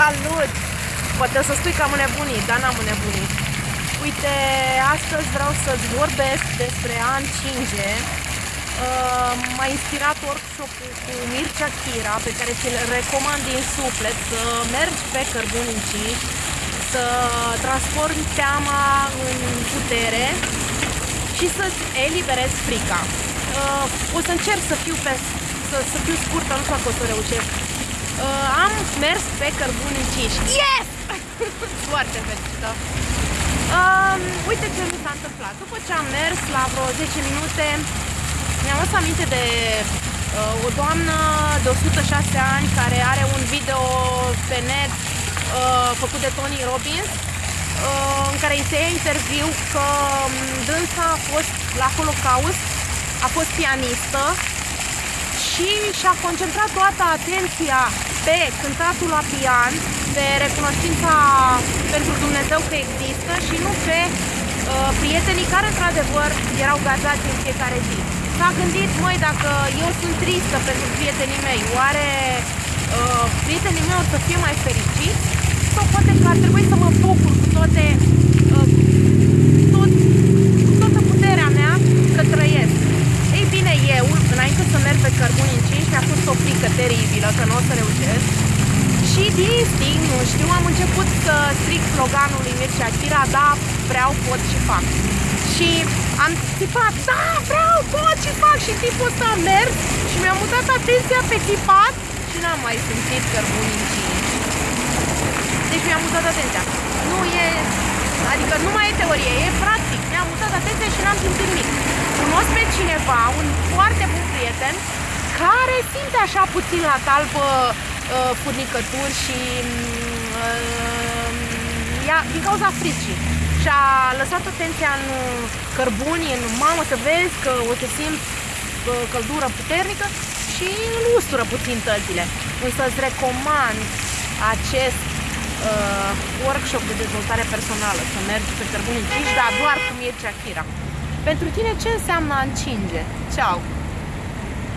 Salut! Poate o să spui că am înnebunit, dar n-am înnebunit. Uite, astăzi vreau să-ți vorbesc despre a încinge. Uh, m-a inspirat workshop-ul cu Mircea Chira, pe care ți-l recomand din suflet, să mergi pe cărbuni încinși, să transformi teama în putere și să-ți eliberezi frica. Uh, o să încerc să fiu, pe, să, să fiu scurtă, nu știu dacă o să reușesc. Uh, am mers pe cărbuni încinși. Yes! Foarte fericită. Uh, uite ce mi s-a întâmplat. După ce am mers la vreo 10 minute, mi-am adus aminte de uh, o doamnă de 106 ani care are un video pe net uh, făcut de Tony Robbins uh, în care îi se ia interviu că um, dânsa a fost la Holocaust, a fost pianistă și și-a concentrat toată atenția pe cântatul la pian, pe recunoștința pentru Dumnezeu că există și nu pe uh, prietenii care într-adevăr erau gazați în fiecare zi. S-a gândit, măi, dacă eu sunt tristă pentru prietenii mei, oare uh, prietenii mei o să fie mai fericiți? Sau poate că ar trebui să mă bucur cu toate uh, tot, cu toată puterea mea că trăiesc. Ei bine, eu, înainte să merg pe cărbuni încinși, mi-a fost o frică teribilă că nu o să reușesc. Și din instinct, nu știu, am început să stric sloganul lui Mircea Chira, da, vreau, pot și fac. Și am țipat, da, vreau, pot și fac și tipul ăsta a mers și mi-a mutat atenția pe țipat și n-am mai simțit cărbuni încinși. Deci mi-a mutat atenția. Nu e, adică nu mai e teorie, e practic. Mi-a mutat atenția și n-am simțit nimic. Cunosc pe cineva, un foarte bun prieten, care simte așa puțin la talpă uh, furnicături și uh, ia, din cauza fricii. Și a lăsat atenția în cărbuni, în mamă să vezi că o să simți uh, căldură puternică și îl ustură puțin tălpile. Însă îți recomand acest uh, workshop de dezvoltare personală, să mergi pe cărbuni încinși, dar doar cu Mircea Chira. Pentru tine ce înseamnă a încinge? Ceau!